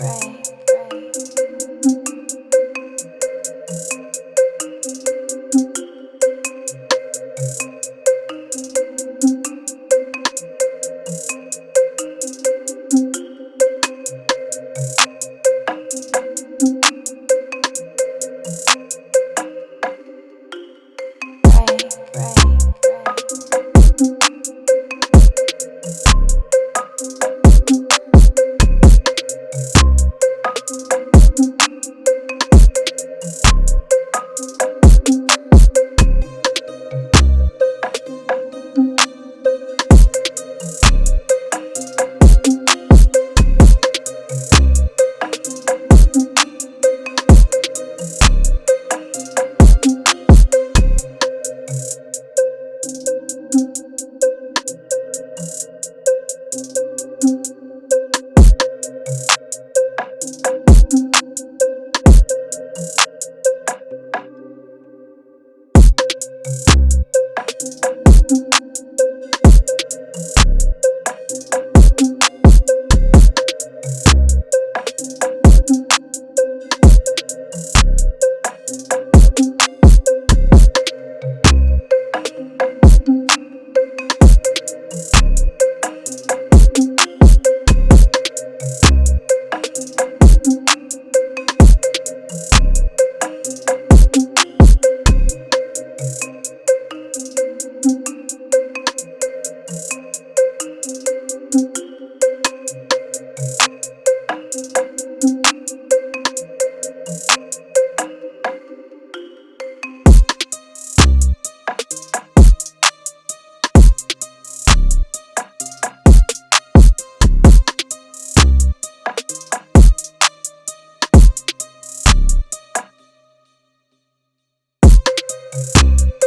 pray. Thank